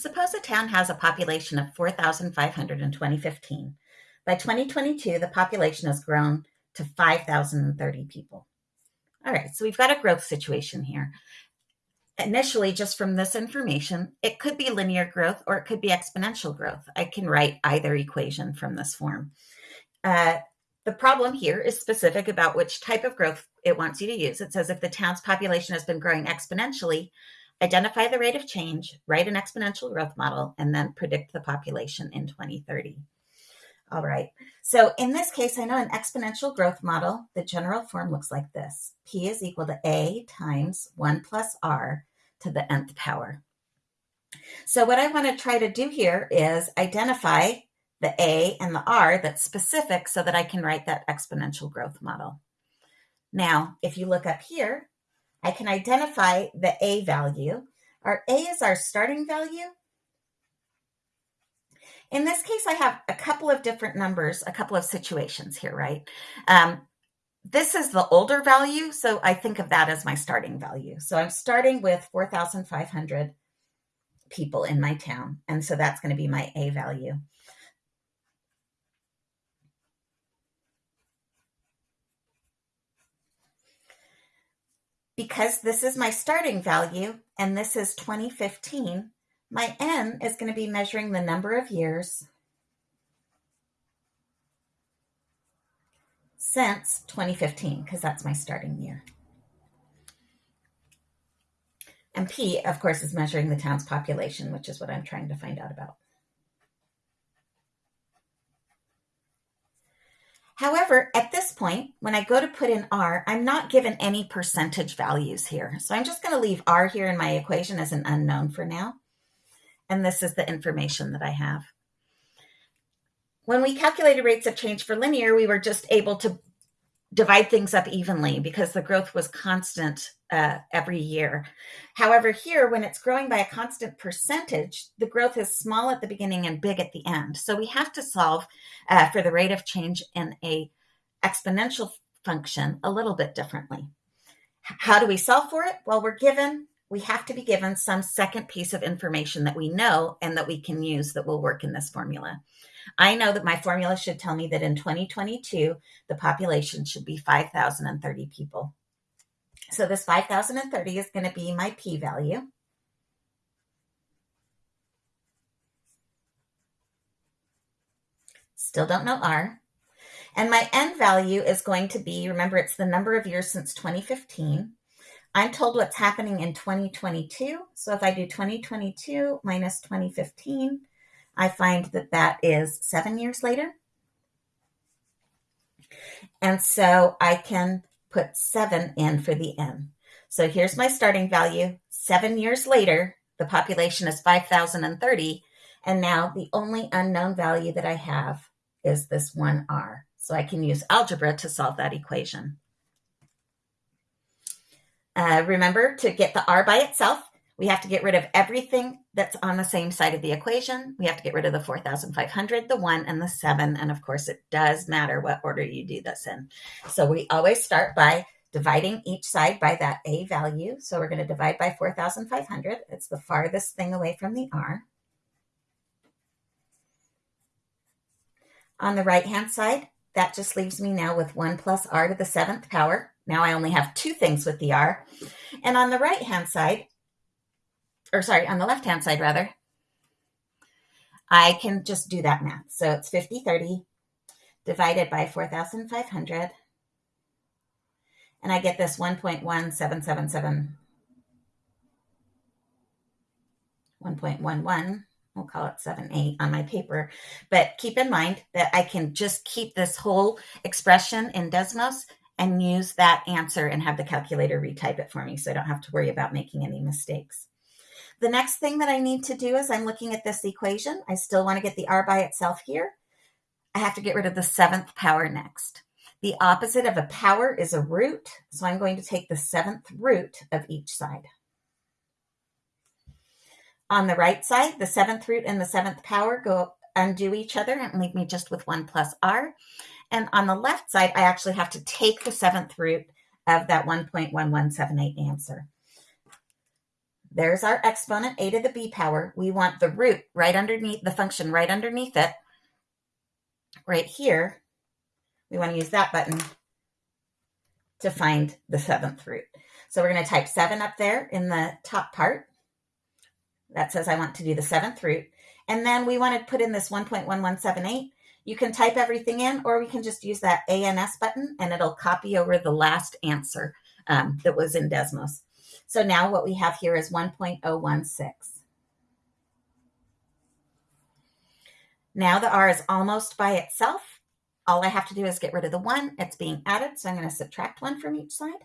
Suppose a town has a population of 4,500 in 2015. By 2022, the population has grown to 5,030 people. All right, so we've got a growth situation here. Initially, just from this information, it could be linear growth or it could be exponential growth. I can write either equation from this form. Uh, the problem here is specific about which type of growth it wants you to use. It says if the town's population has been growing exponentially, identify the rate of change, write an exponential growth model, and then predict the population in 2030. All right, so in this case, I know an exponential growth model, the general form looks like this. P is equal to A times 1 plus R to the nth power. So what I want to try to do here is identify the A and the R that's specific so that I can write that exponential growth model. Now, if you look up here, I can identify the A value. Our A is our starting value. In this case, I have a couple of different numbers, a couple of situations here, right? Um, this is the older value, so I think of that as my starting value. So I'm starting with 4,500 people in my town, and so that's going to be my A value. Because this is my starting value and this is 2015, my N is going to be measuring the number of years since 2015, because that's my starting year. And P, of course, is measuring the town's population, which is what I'm trying to find out about. However, at this point, when I go to put in R, I'm not given any percentage values here. So I'm just going to leave R here in my equation as an unknown for now. And this is the information that I have. When we calculated rates of change for linear, we were just able to divide things up evenly because the growth was constant uh, every year. However, here, when it's growing by a constant percentage, the growth is small at the beginning and big at the end. So we have to solve uh, for the rate of change in a exponential function a little bit differently. How do we solve for it? Well, we're given, we have to be given some second piece of information that we know and that we can use that will work in this formula. I know that my formula should tell me that in 2022, the population should be 5,030 people. So this 5,030 is going to be my p-value. Still don't know r. And my n value is going to be, remember, it's the number of years since 2015. I'm told what's happening in 2022. So if I do 2022 minus 2015, I find that that is seven years later. And so I can put seven in for the n. So here's my starting value. Seven years later, the population is 5,030. And now the only unknown value that I have is this 1r. So I can use algebra to solve that equation. Uh, remember to get the r by itself, we have to get rid of everything that's on the same side of the equation. We have to get rid of the 4,500, the 1, and the 7. And of course, it does matter what order you do this in. So we always start by dividing each side by that A value. So we're going to divide by 4,500. It's the farthest thing away from the R. On the right-hand side, that just leaves me now with 1 plus r to the 7th power. Now I only have two things with the r. And on the right-hand side, or sorry, on the left-hand side rather, I can just do that math. So it's 50, 30 divided by 4,500. And I get this 1.1777, 1.11, we'll call it 7.8 on my paper. But keep in mind that I can just keep this whole expression in Desmos and use that answer and have the calculator retype it for me so I don't have to worry about making any mistakes. The next thing that I need to do is I'm looking at this equation. I still want to get the r by itself here. I have to get rid of the seventh power next. The opposite of a power is a root, so I'm going to take the seventh root of each side. On the right side, the seventh root and the seventh power go undo each other and leave me just with 1 plus r. And on the left side, I actually have to take the seventh root of that 1.1178 answer. There's our exponent, a to the b power. We want the root right underneath, the function right underneath it. Right here, we want to use that button to find the seventh root. So we're going to type 7 up there in the top part. That says I want to do the seventh root. And then we want to put in this 1.1178. You can type everything in, or we can just use that ANS button, and it'll copy over the last answer um, that was in Desmos. So now what we have here is 1.016. Now the R is almost by itself. All I have to do is get rid of the 1. It's being added, so I'm going to subtract 1 from each side.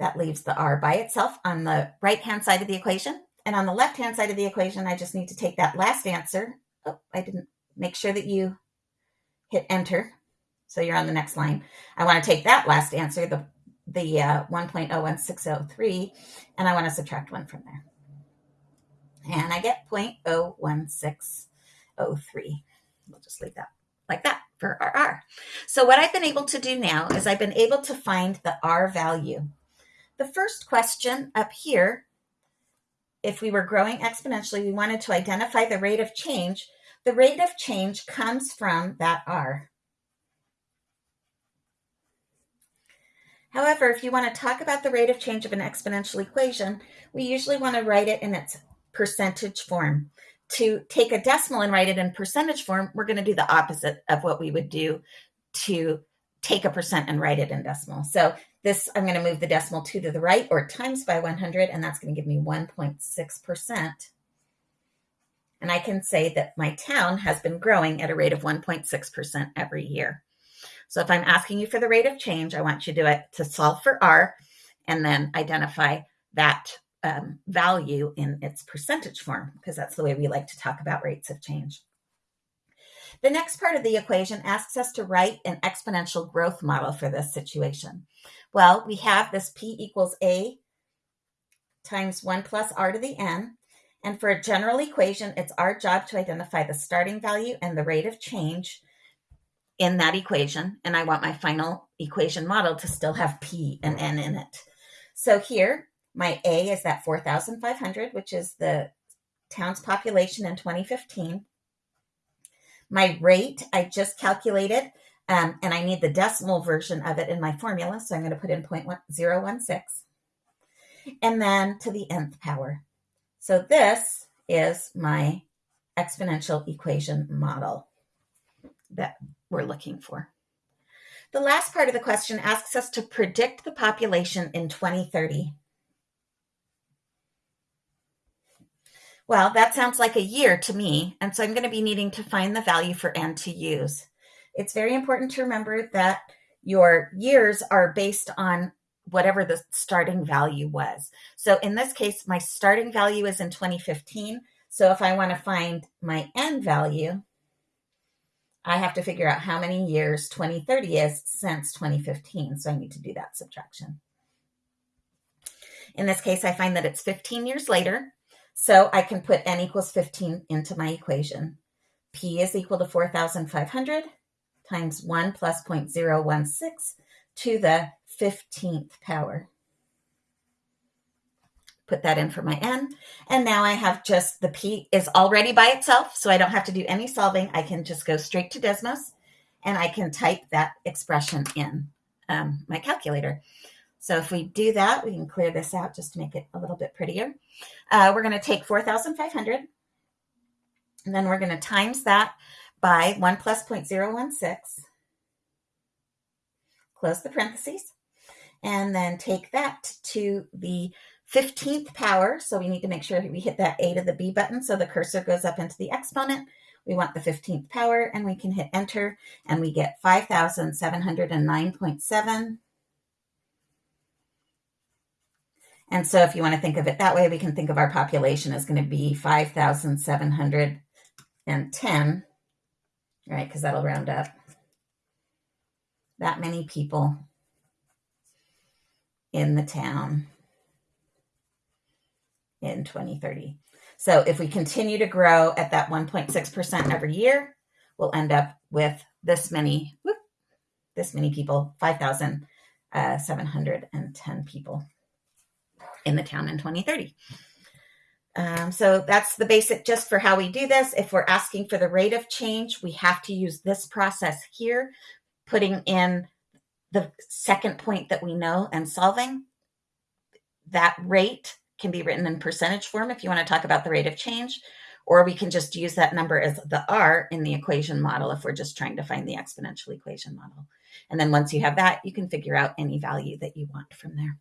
That leaves the R by itself on the right-hand side of the equation. And on the left-hand side of the equation, I just need to take that last answer. Oh, I didn't make sure that you hit enter. So you're on the next line. I want to take that last answer, the, the uh, 1.01603, and I want to subtract 1 from there. And I get 0.01603. We'll just leave that like that for R. So what I've been able to do now is I've been able to find the R value. The first question up here, if we were growing exponentially, we wanted to identify the rate of change. The rate of change comes from that R. However, if you want to talk about the rate of change of an exponential equation, we usually want to write it in its percentage form. To take a decimal and write it in percentage form, we're going to do the opposite of what we would do to take a percent and write it in decimal. So this, I'm going to move the decimal 2 to the right or times by 100, and that's going to give me 1.6%. And I can say that my town has been growing at a rate of 1.6% every year. So if I'm asking you for the rate of change, I want you to do it to solve for R and then identify that um, value in its percentage form, because that's the way we like to talk about rates of change. The next part of the equation asks us to write an exponential growth model for this situation. Well, we have this P equals A times 1 plus R to the N. And for a general equation, it's our job to identify the starting value and the rate of change in that equation. And I want my final equation model to still have P and N in it. So here, my A is that 4,500, which is the town's population in 2015. My rate, I just calculated, um, and I need the decimal version of it in my formula. So I'm going to put in 0.016 and then to the nth power. So this is my exponential equation model that we're looking for. The last part of the question asks us to predict the population in 2030. Well, that sounds like a year to me, and so I'm going to be needing to find the value for n to use. It's very important to remember that your years are based on whatever the starting value was. So in this case, my starting value is in 2015. So if I want to find my n value, I have to figure out how many years 2030 is since 2015. So I need to do that subtraction. In this case, I find that it's 15 years later. So I can put n equals 15 into my equation. P is equal to 4,500 times 1 plus 0.016 to the 15th power. Put that in for my n. And now I have just the p is already by itself, so I don't have to do any solving. I can just go straight to Desmos and I can type that expression in um, my calculator. So if we do that, we can clear this out just to make it a little bit prettier. Uh, we're going to take 4,500 and then we're going to times that by 1 plus 0.016. Close the parentheses and then take that to the 15th power. So we need to make sure we hit that A to the B button so the cursor goes up into the exponent. We want the 15th power and we can hit enter and we get 5,709.7 And so if you want to think of it that way, we can think of our population as going to be 5,710, right? Because that'll round up. That many people in the town in 2030. So if we continue to grow at that 1.6% every year, we'll end up with this many, whoop, this many people, 5,710 uh, people. in the town in 2030. Um, so that's the basic just for how we do this. If we're asking for the rate of change, we have to use this process here, putting in the second point that we know and solving. That rate can be written in percentage form if you want to talk about the rate of change, or we can just use that number as the R in the equation model if we're just trying to find the exponential equation model. And then once you have that, you can figure out any value that you want from there.